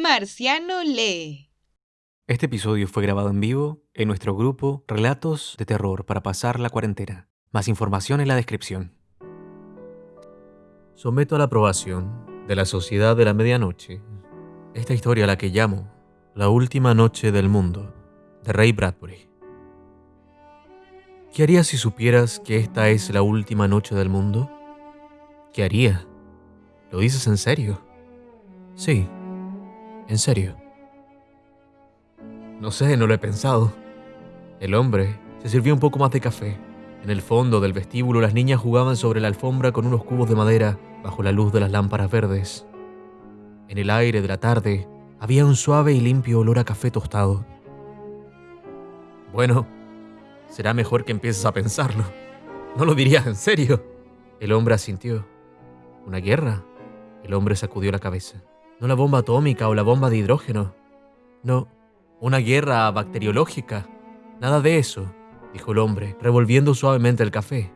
Marciano lee. Este episodio fue grabado en vivo en nuestro grupo Relatos de Terror para pasar la cuarentena. Más información en la descripción. Someto a la aprobación de la Sociedad de la Medianoche esta historia a la que llamo La Última Noche del Mundo, de Ray Bradbury. ¿Qué harías si supieras que esta es la última noche del mundo? ¿Qué haría? ¿Lo dices en serio? Sí, en serio. No sé, no lo he pensado. El hombre se sirvió un poco más de café. En el fondo del vestíbulo las niñas jugaban sobre la alfombra con unos cubos de madera bajo la luz de las lámparas verdes. En el aire de la tarde había un suave y limpio olor a café tostado. Bueno, será mejor que empieces a pensarlo. No lo dirías en serio. El hombre asintió. ¿Una guerra? El hombre sacudió la cabeza. No la bomba atómica o la bomba de hidrógeno. No, una guerra bacteriológica. Nada de eso, dijo el hombre, revolviendo suavemente el café.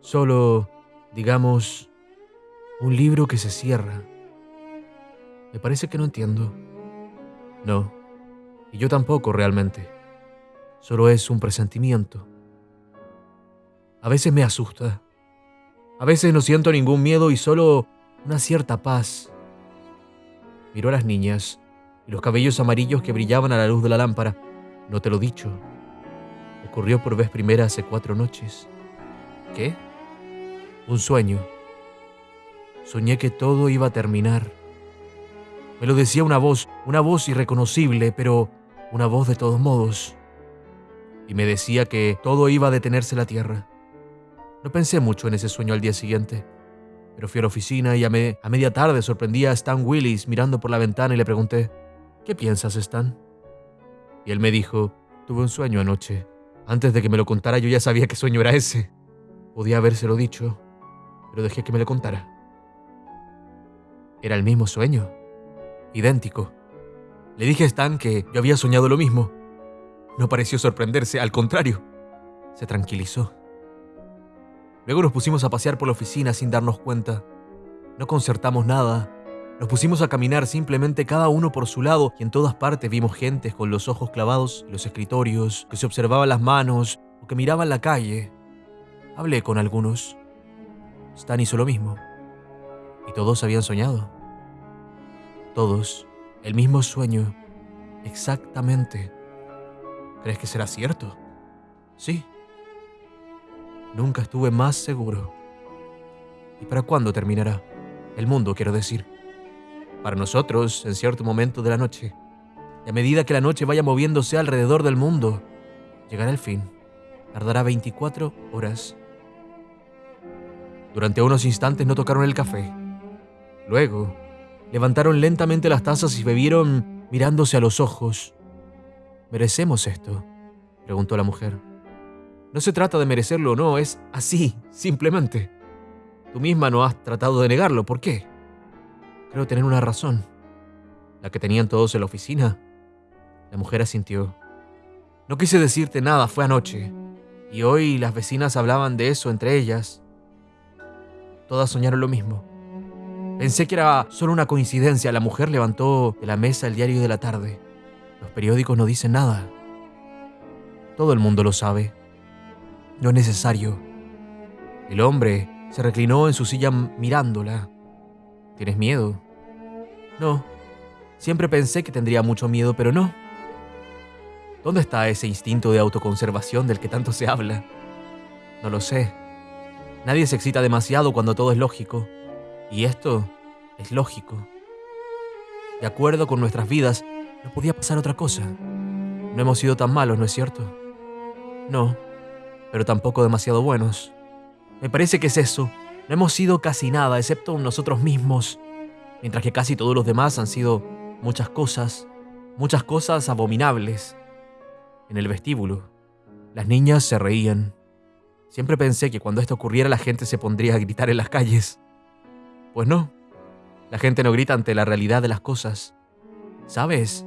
Solo, digamos, un libro que se cierra. Me parece que no entiendo. No, y yo tampoco realmente. Solo es un presentimiento. A veces me asusta. A veces no siento ningún miedo y solo una cierta paz miró a las niñas y los cabellos amarillos que brillaban a la luz de la lámpara. No te lo he dicho. Ocurrió por vez primera hace cuatro noches. ¿Qué? Un sueño. Soñé que todo iba a terminar. Me lo decía una voz, una voz irreconocible, pero una voz de todos modos. Y me decía que todo iba a detenerse la tierra. No pensé mucho en ese sueño al día siguiente. Pero fui a la oficina y a, media tarde sorprendí a Stan Willis mirando por la ventana y le pregunté, ¿qué piensas, Stan? Y él me dijo, tuve un sueño anoche. Antes de que me lo contara yo ya sabía qué sueño era ese. Podía habérselo dicho, pero dejé que me lo contara. Era el mismo sueño, idéntico. Le dije a Stan que yo había soñado lo mismo. No pareció sorprenderse, al contrario, se tranquilizó. Luego nos pusimos a pasear por la oficina sin darnos cuenta. No concertamos nada. Nos pusimos a caminar simplemente cada uno por su lado y en todas partes vimos gentes con los ojos clavados en los escritorios, que se observaban las manos o que miraban la calle. Hablé con algunos. Stan hizo lo mismo. Y todos habían soñado. Todos. El mismo sueño. Exactamente. ¿Crees que será cierto? Sí. Nunca estuve más seguro. ¿Y para cuándo terminará? El mundo, quiero decir. Para nosotros, en cierto momento de la noche. Y a medida que la noche vaya moviéndose alrededor del mundo, llegará el fin. Tardará 24 horas. Durante unos instantes no tocaron el café. Luego, levantaron lentamente las tazas y bebieron mirándose a los ojos. ¿Merecemos esto? preguntó la mujer. No se trata de merecerlo o no, es así, simplemente. Tú misma no has tratado de negarlo, ¿por qué? Creo tener una razón. La que tenían todos en la oficina. La mujer asintió. No quise decirte nada, fue anoche. Y hoy las vecinas hablaban de eso entre ellas. Todas soñaron lo mismo. Pensé que era solo una coincidencia. La mujer levantó de la mesa el diario de la tarde. Los periódicos no dicen nada. Todo el mundo lo sabe. No es necesario. El hombre se reclinó en su silla mirándola. ¿Tienes miedo? No. Siempre pensé que tendría mucho miedo, pero no. ¿Dónde está ese instinto de autoconservación del que tanto se habla? No lo sé. Nadie se excita demasiado cuando todo es lógico. Y esto es lógico. De acuerdo con nuestras vidas, no podía pasar otra cosa. No hemos sido tan malos, ¿no es cierto? No pero tampoco demasiado buenos. Me parece que es eso. No hemos sido casi nada, excepto nosotros mismos, mientras que casi todos los demás han sido muchas cosas, muchas cosas abominables. En el vestíbulo, las niñas se reían. Siempre pensé que cuando esto ocurriera la gente se pondría a gritar en las calles. Pues no, la gente no grita ante la realidad de las cosas. ¿Sabes?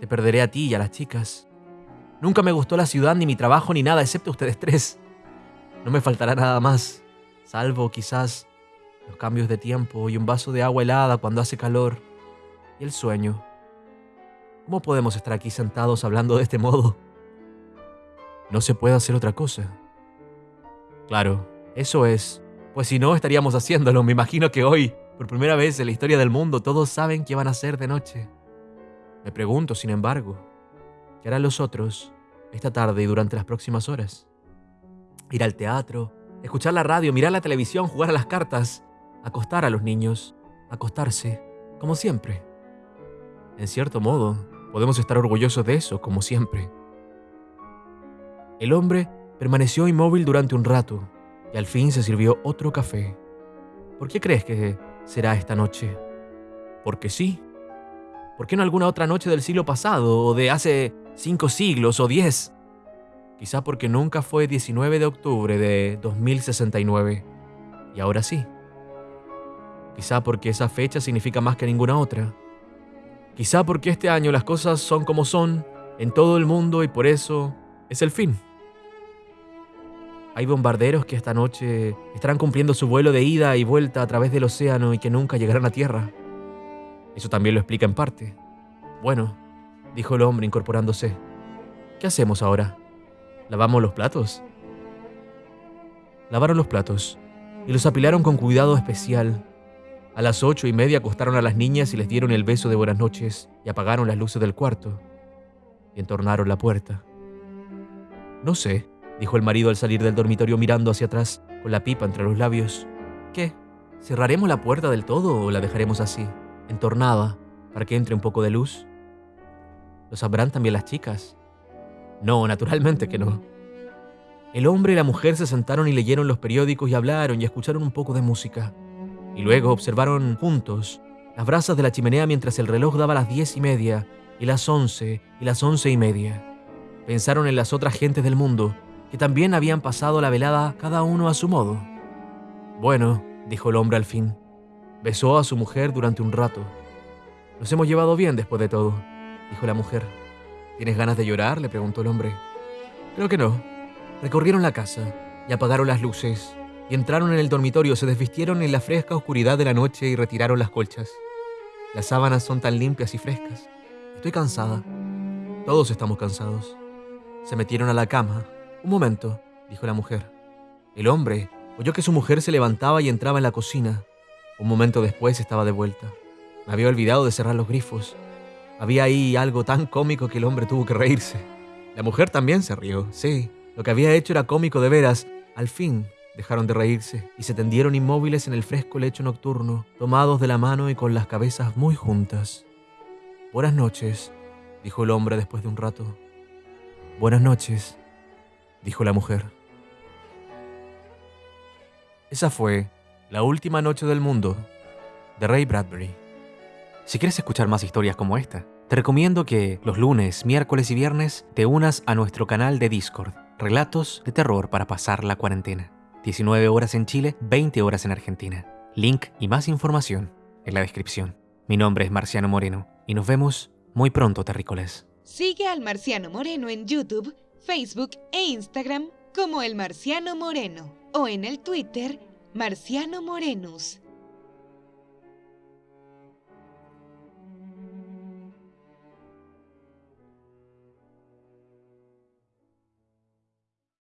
Te perderé a ti y a las chicas. Nunca me gustó la ciudad, ni mi trabajo, ni nada, excepto ustedes tres. No me faltará nada más, salvo quizás los cambios de tiempo y un vaso de agua helada cuando hace calor. y el sueño. ¿Cómo podemos estar aquí sentados hablando de este modo? No se puede hacer otra cosa. Claro, eso es. Pues si no, estaríamos haciéndolo. Me imagino que hoy, por primera vez en la historia del mundo, todos saben qué van a hacer de noche. Me pregunto, sin embargo, ¿qué harán los otros esta tarde y durante las próximas horas? Ir al teatro, escuchar la radio, mirar la televisión, jugar a las cartas, acostar a los niños, acostarse, como siempre. En cierto modo, podemos estar orgullosos de eso, como siempre. El hombre permaneció inmóvil durante un rato y al fin se sirvió otro café. ¿Por qué crees que será esta noche? Porque sí. ¿Por qué no alguna otra noche del siglo pasado o de hace cinco siglos o diez? Quizá porque nunca fue 19 de octubre de 2069. Y ahora sí. Quizá porque esa fecha significa más que ninguna otra. Quizá porque este año las cosas son como son en todo el mundo y por eso es el fin. Hay bombarderos que esta noche estarán cumpliendo su vuelo de ida y vuelta a través del océano y que nunca llegarán a tierra. Eso también lo explica en parte. Bueno, dijo el hombre incorporándose. ¿Qué hacemos ahora? ¿Lavamos los platos? Lavaron los platos y los apilaron con cuidado especial. A las ocho y media acostaron a las niñas y les dieron el beso de buenas noches y apagaron las luces del cuarto y entornaron la puerta. No sé, dijo el marido al salir del dormitorio mirando hacia atrás, con la pipa entre los labios. ¿Qué? ¿Cerraremos la puerta del todo o la dejaremos así, entornada, para que entre un poco de luz? ¿Lo sabrán también las chicas? No, naturalmente que no. El hombre y la mujer se sentaron y leyeron los periódicos y hablaron y escucharon un poco de música. Y luego observaron juntos las brasas de la chimenea mientras el reloj daba las diez y media, y las once, y las once y media. Pensaron en las otras gentes del mundo, que también habían pasado la velada cada uno a su modo. Bueno, dijo el hombre al fin, besó a su mujer durante un rato. Nos hemos llevado bien después de todo, dijo la mujer. ¿Tienes ganas de llorar? le preguntó el hombre. Creo que no. Recorrieron la casa y apagaron las luces y entraron en el dormitorio, se desvistieron en la fresca oscuridad de la noche y retiraron las colchas. Las sábanas son tan limpias y frescas. Estoy cansada. Todos estamos cansados. Se metieron a la cama un momento, dijo la mujer. El hombre oyó que su mujer se levantaba y entraba en la cocina. Un momento después estaba de vuelta. Me había olvidado de cerrar los grifos. Había ahí algo tan cómico que el hombre tuvo que reírse. La mujer también se rió, sí. Lo que había hecho era cómico de veras. Al fin dejaron de reírse y se tendieron inmóviles en el fresco lecho nocturno, tomados de la mano y con las cabezas muy juntas. Buenas noches, dijo el hombre después de un rato. Buenas noches, dijo la mujer. Esa fue La última noche del mundo de Ray Bradbury. Si quieres escuchar más historias como esta, te recomiendo que los lunes, miércoles y viernes te unas a nuestro canal de Discord, Relatos de Terror para pasar la cuarentena. 19 horas en Chile, 20 horas en Argentina. Link y más información en la descripción. Mi nombre es Marciano Moreno y nos vemos muy pronto, terrícolas. Sigue al Marciano Moreno en YouTube Facebook e Instagram como El Marciano Moreno o en el Twitter Marciano Morenus.